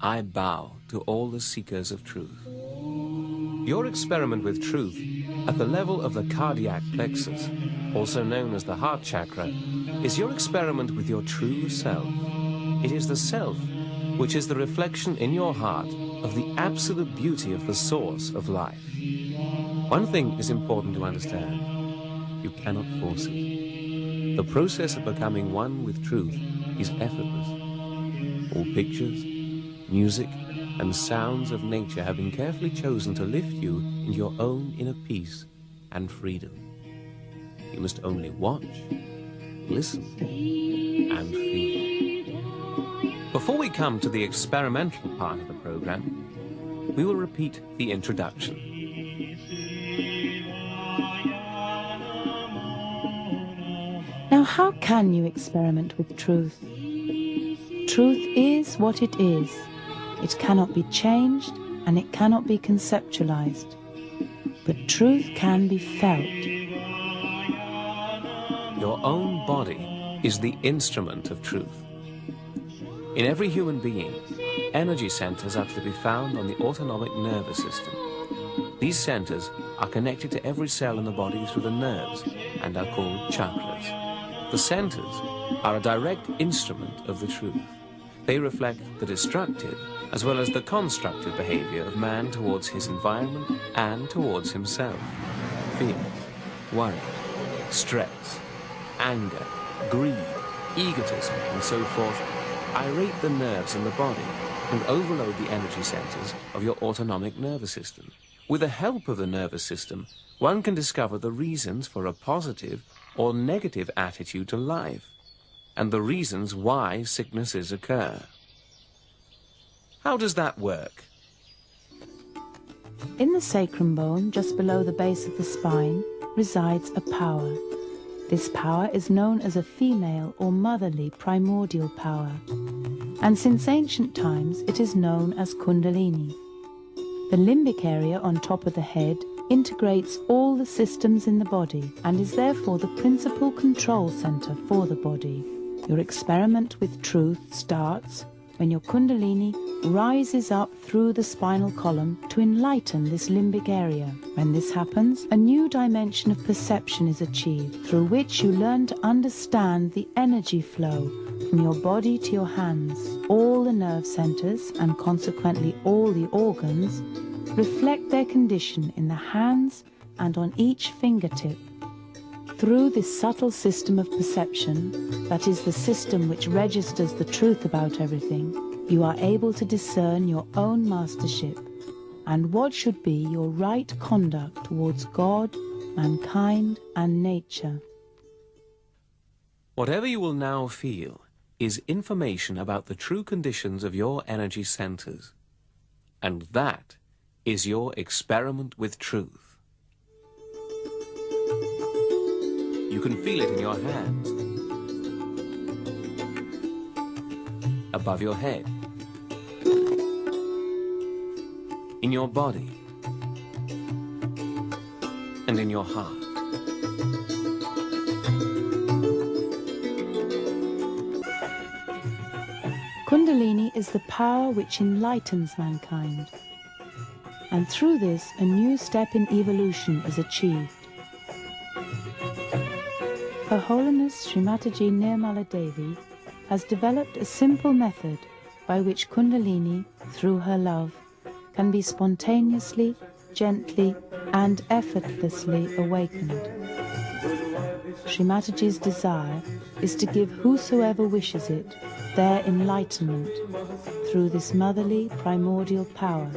I bow to all the seekers of truth. Your experiment with truth at the level of the cardiac plexus, also known as the heart chakra, is your experiment with your true self. It is the self which is the reflection in your heart of the absolute beauty of the source of life. One thing is important to understand. You cannot force it. The process of becoming one with truth is effortless. All pictures, music, and sounds of nature have been carefully chosen to lift you into your own inner peace and freedom. You must only watch, listen, and feel. Before we come to the experimental part of the program, we will repeat the introduction. Now, how can you experiment with truth? Truth is what it is. It cannot be changed and it cannot be conceptualized. But truth can be felt. Your own body is the instrument of truth. In every human being, energy centers are to be found on the autonomic nervous system. These centers are connected to every cell in the body through the nerves and are called chakras. The centers are a direct instrument of the truth. They reflect the destructive as well as the constructive behavior of man towards his environment and towards himself. Fear, worry, stress, anger, greed, egotism, and so forth irate the nerves in the body and overload the energy centers of your autonomic nervous system. With the help of the nervous system, one can discover the reasons for a positive or negative attitude to life and the reasons why sicknesses occur. How does that work? In the sacrum bone, just below the base of the spine, resides a power. This power is known as a female or motherly primordial power, and since ancient times it is known as Kundalini. The limbic area on top of the head integrates all the systems in the body and is therefore the principal control center for the body. Your experiment with truth starts when your kundalini rises up through the spinal column to enlighten this limbic area. When this happens, a new dimension of perception is achieved through which you learn to understand the energy flow from your body to your hands. All the nerve centers and consequently all the organs reflect their condition in the hands and on each fingertip through this subtle system of perception, that is the system which registers the truth about everything, you are able to discern your own mastership and what should be your right conduct towards God, mankind, and nature. Whatever you will now feel is information about the true conditions of your energy centers. And that is your experiment with truth. You can feel it in your hands, above your head, in your body, and in your heart. Kundalini is the power which enlightens mankind. And through this, a new step in evolution is achieved. Her Holiness Srimataji Nirmala Devi has developed a simple method by which Kundalini, through her love, can be spontaneously, gently, and effortlessly awakened. Srimataji's desire is to give whosoever wishes it their enlightenment through this motherly primordial power.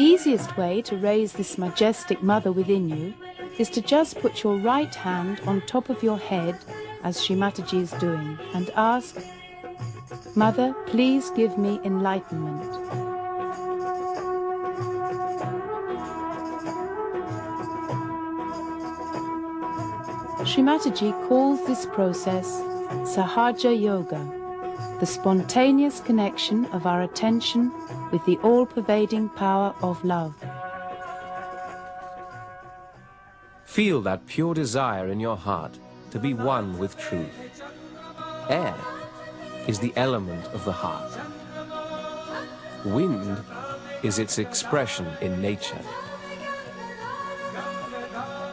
Easiest way to raise this majestic mother within you is to just put your right hand on top of your head as Srimataji is doing and ask, Mother, please give me enlightenment. Srimataji calls this process Sahaja Yoga, the spontaneous connection of our attention with the all-pervading power of love. Feel that pure desire in your heart to be one with truth. Air is the element of the heart. Wind is its expression in nature.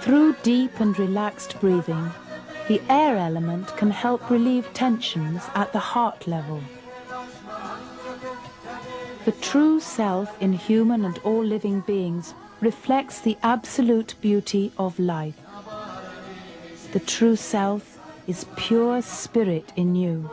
Through deep and relaxed breathing, the air element can help relieve tensions at the heart level. The true self in human and all living beings reflects the absolute beauty of life. The true self is pure spirit in you.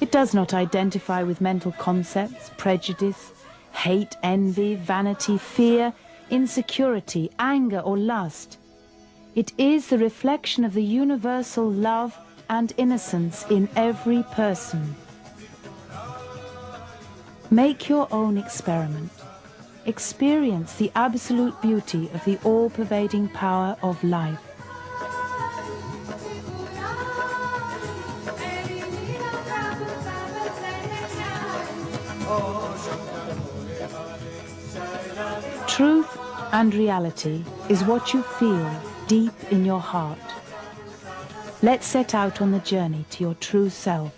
It does not identify with mental concepts, prejudice, hate, envy, vanity, fear, insecurity, anger or lust. It is the reflection of the universal love and innocence in every person. Make your own experiment. Experience the absolute beauty of the all-pervading power of life. Truth and reality is what you feel deep in your heart. Let's set out on the journey to your true self.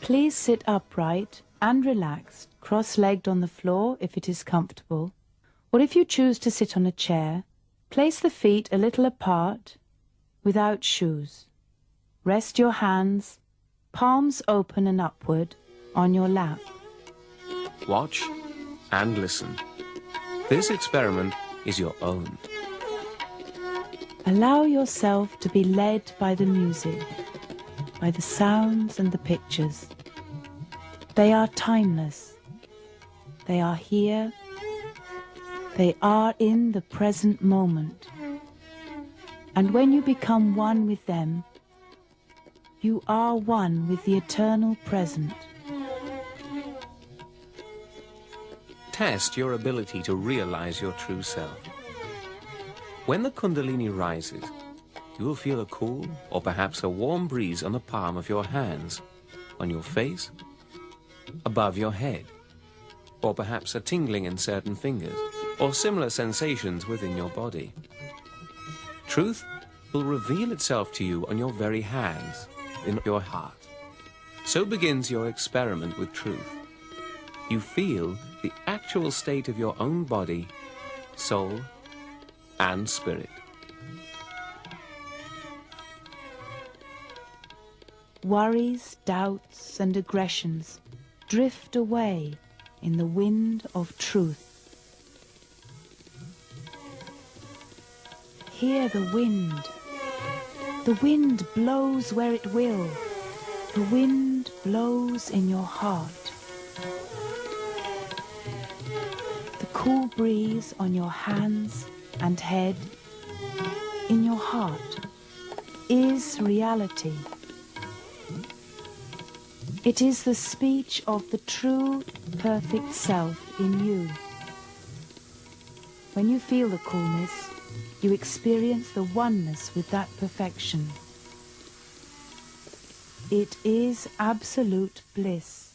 Please sit upright and relaxed, cross-legged on the floor if it is comfortable, or if you choose to sit on a chair, place the feet a little apart without shoes. Rest your hands, palms open and upward, on your lap. Watch and listen. This experiment is your own. Allow yourself to be led by the music, by the sounds and the pictures. They are timeless. They are here. They are in the present moment. And when you become one with them, you are one with the eternal present. test your ability to realize your true self. When the Kundalini rises, you will feel a cool or perhaps a warm breeze on the palm of your hands, on your face, above your head, or perhaps a tingling in certain fingers, or similar sensations within your body. Truth will reveal itself to you on your very hands, in your heart. So begins your experiment with truth. You feel the actual state of your own body, soul, and spirit. Worries, doubts, and aggressions drift away in the wind of truth. Hear the wind. The wind blows where it will. The wind blows in your heart. The cool breeze on your hands and head, in your heart, is reality. It is the speech of the true, perfect self in you. When you feel the coolness, you experience the oneness with that perfection. It is absolute bliss.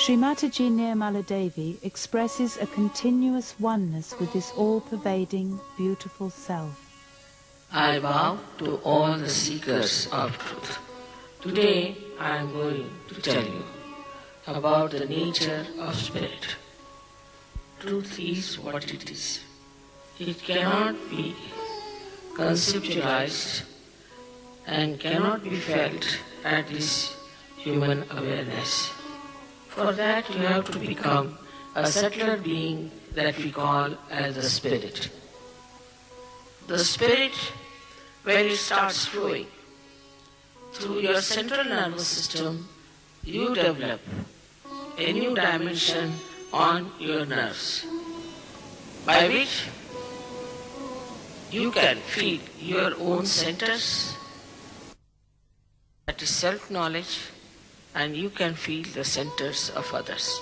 Sri Mataji Devi expresses a continuous oneness with this all-pervading, beautiful self. I bow to all the seekers of truth. Today I am going to tell you about the nature of spirit. Truth is what it is. It cannot be conceptualized and cannot be felt at this human awareness. For that you have to become a subtler being that we call as the spirit. The spirit, when it starts flowing through your central nervous system, you develop a new dimension on your nerves, by which you can feel your own centers, that is self-knowledge, and you can feel the centers of others.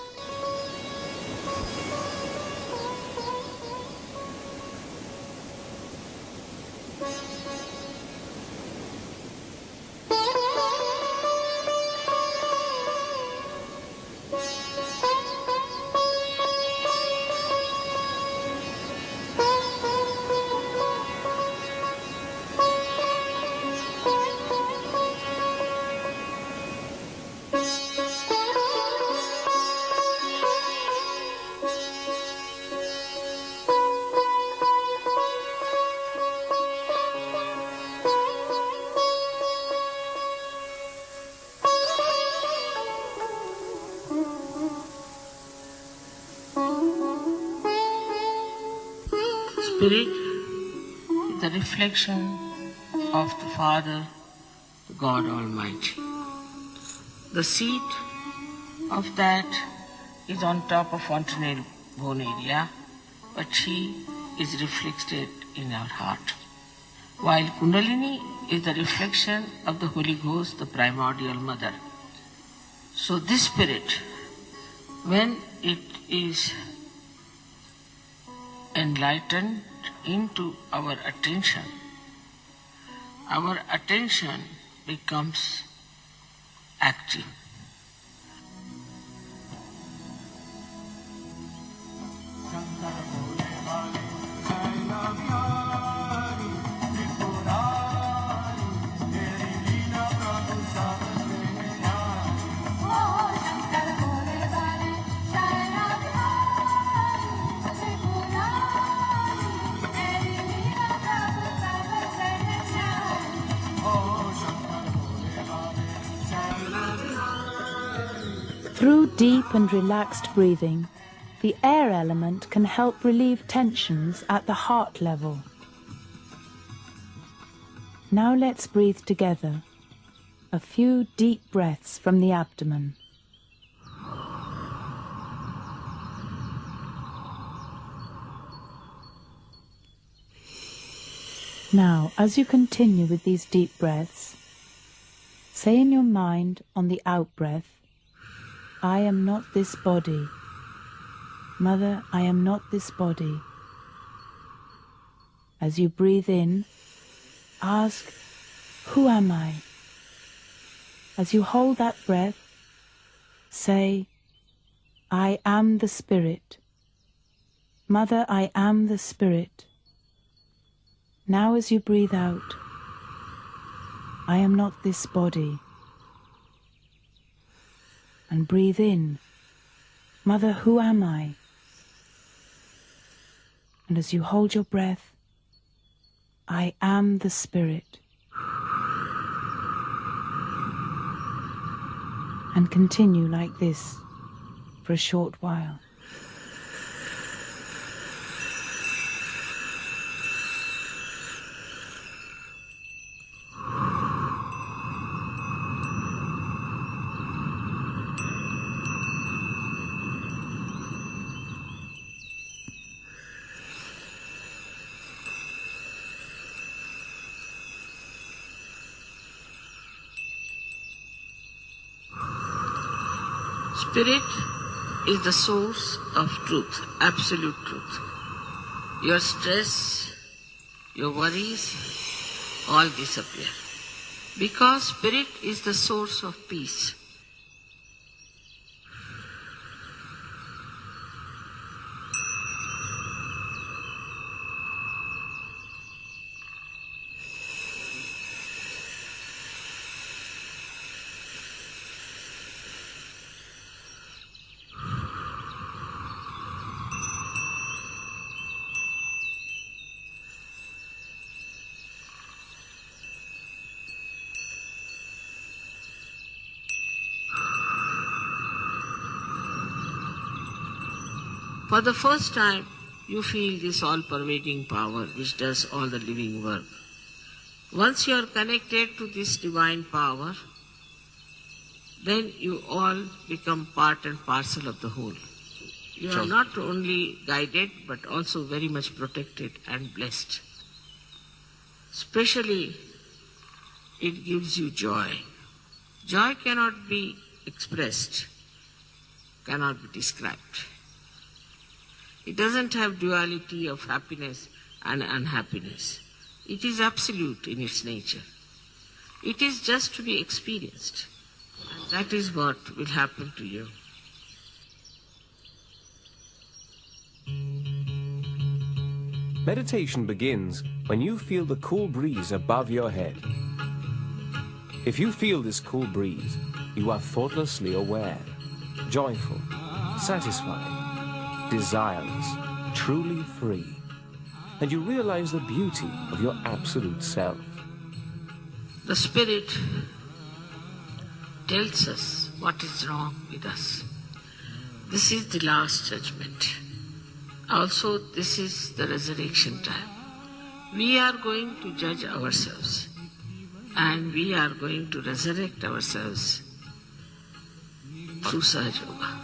Is the reflection of the Father, God Almighty. The seat of that is on top of fontanelle bone area, but she is reflected in our heart. While Kundalini is the reflection of the Holy Ghost, the primordial mother. So this spirit, when it is enlightened into our attention, our attention becomes active. Through deep and relaxed breathing, the air element can help relieve tensions at the heart level. Now let's breathe together. A few deep breaths from the abdomen. Now, as you continue with these deep breaths, say in your mind on the out breath, I am not this body. Mother, I am not this body. As you breathe in, ask, Who am I? As you hold that breath, say, I am the Spirit. Mother, I am the Spirit. Now as you breathe out, I am not this body. And breathe in, Mother, who am I? And as you hold your breath, I am the Spirit. And continue like this for a short while. Spirit is the source of truth, absolute truth. Your stress, your worries, all disappear. Because Spirit is the source of peace. For the first time, you feel this all pervading power which does all the living work. Once you are connected to this divine power, then you all become part and parcel of the whole. You are not only guided but also very much protected and blessed. Especially, it gives you joy. Joy cannot be expressed, cannot be described. It doesn't have duality of happiness and unhappiness. It is absolute in its nature. It is just to be experienced. And that is what will happen to you. Meditation begins when you feel the cool breeze above your head. If you feel this cool breeze, you are thoughtlessly aware, joyful, satisfied, desireless, truly free, and you realize the beauty of your absolute self. The Spirit tells us what is wrong with us. This is the last judgment. Also, this is the resurrection time. We are going to judge ourselves and we are going to resurrect ourselves through Sahaja Yoga.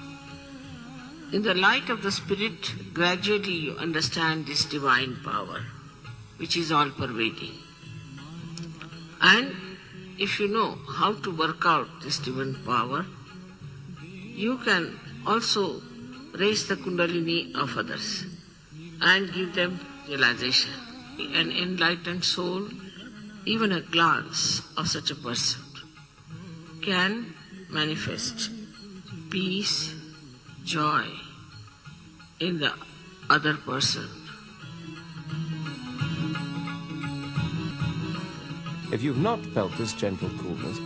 In the light of the Spirit, gradually you understand this divine power, which is all pervading. And if you know how to work out this divine power, you can also raise the Kundalini of others and give them realization. An enlightened soul, even a glance of such a person, can manifest peace, joy in the other person. If you've not felt this gentle coolness,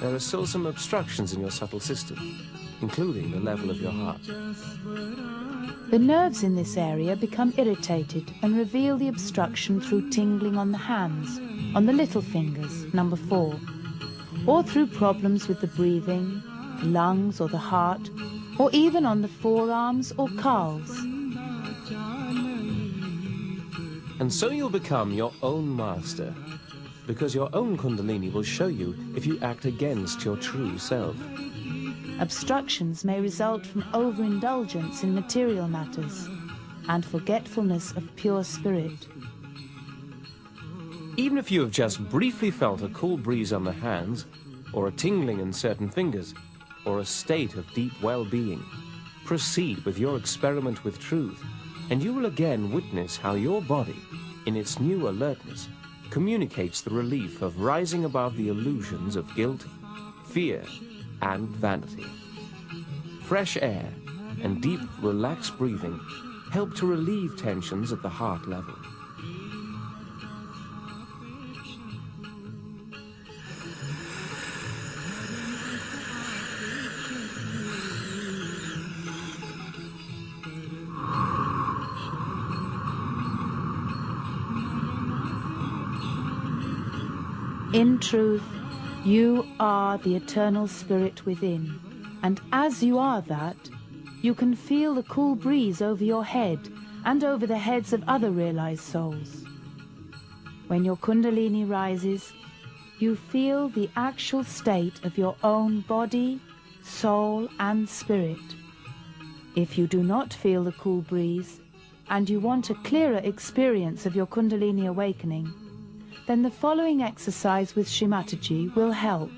there are still some obstructions in your subtle system, including the level of your heart. The nerves in this area become irritated and reveal the obstruction through tingling on the hands, on the little fingers, number four, or through problems with the breathing, the lungs or the heart, or even on the forearms or calves. And so you'll become your own master, because your own Kundalini will show you if you act against your true self. Obstructions may result from overindulgence in material matters and forgetfulness of pure spirit. Even if you have just briefly felt a cool breeze on the hands, or a tingling in certain fingers, or a state of deep well-being, proceed with your experiment with truth, and you will again witness how your body, in its new alertness, communicates the relief of rising above the illusions of guilt, fear, and vanity. Fresh air and deep, relaxed breathing help to relieve tensions at the heart level. In truth, you are the eternal spirit within, and as you are that, you can feel the cool breeze over your head and over the heads of other realized souls. When your kundalini rises, you feel the actual state of your own body, soul and spirit. If you do not feel the cool breeze, and you want a clearer experience of your kundalini awakening, then the following exercise with Shrimataji will help.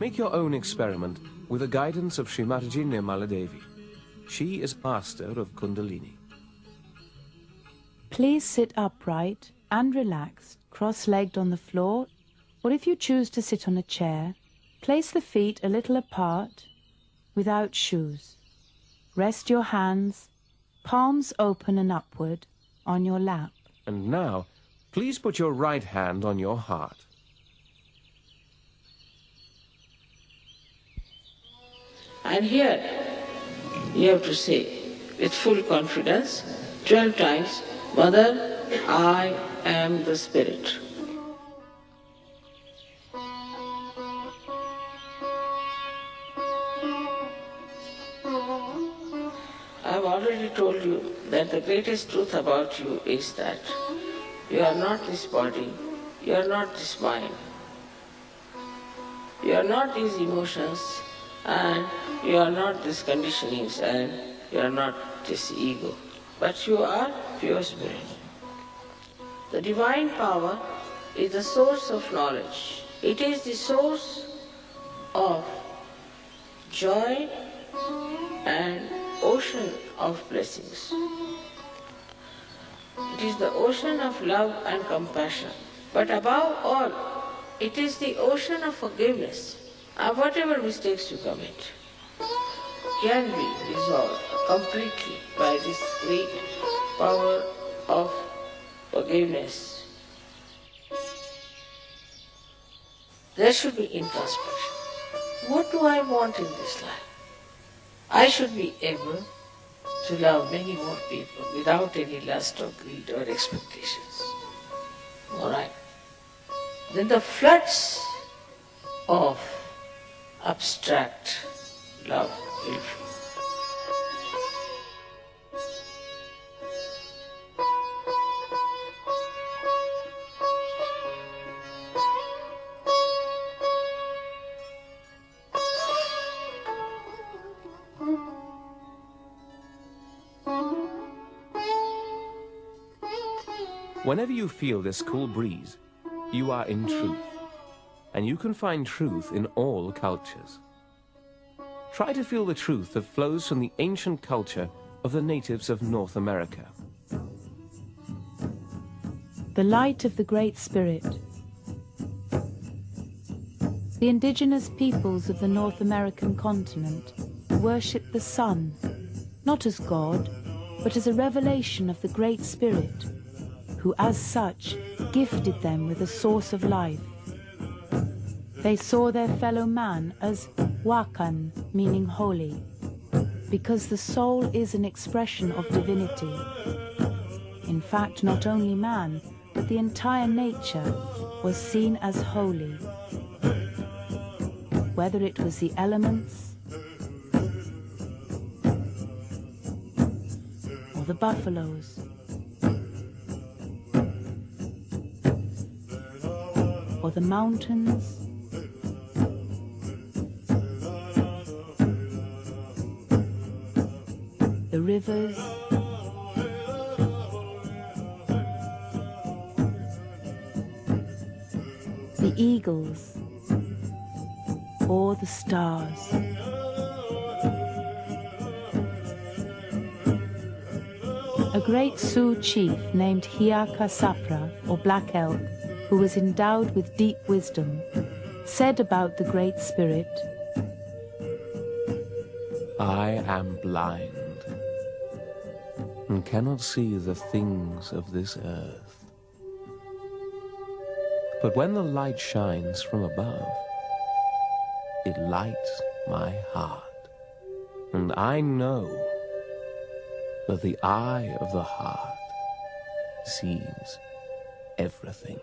Make your own experiment with the guidance of Shrimataji Nirmala Devi. She is master of Kundalini. Please sit upright and relaxed, cross-legged on the floor, or if you choose to sit on a chair, place the feet a little apart, without shoes. Rest your hands, palms open and upward, on your lap. And now, Please put your right hand on your heart. And here you have to say with full confidence 12 times, Mother, I am the Spirit. I've already told you that the greatest truth about you is that you are not this body, you are not this mind. You are not these emotions and you are not these conditionings and you are not this ego. But you are pure spirit. The divine power is the source of knowledge. It is the source of joy and ocean of blessings. Is the ocean of love and compassion. But above all, it is the ocean of forgiveness of whatever mistakes you commit can be resolved completely by this great power of forgiveness. There should be introspection. What do I want in this life? I should be able to love many more people without any lust or greed or expectations. Alright? Then the floods of abstract love will flow. Whenever you feel this cool breeze, you are in truth. And you can find truth in all cultures. Try to feel the truth that flows from the ancient culture of the natives of North America. The light of the Great Spirit. The indigenous peoples of the North American continent worship the sun, not as God, but as a revelation of the Great Spirit, who as such gifted them with a source of life. They saw their fellow man as wakan, meaning holy, because the soul is an expression of divinity. In fact, not only man, but the entire nature was seen as holy. Whether it was the elements, or the buffaloes, the mountains, the rivers, the eagles, or the stars. A great Sioux chief named Hehaka Sapa, or Black Elk, who was endowed with deep wisdom, said about the Great Spirit, I am blind and cannot see the things of this earth. But when the light shines from above, it lights my heart, and I know that the eye of the heart sees everything.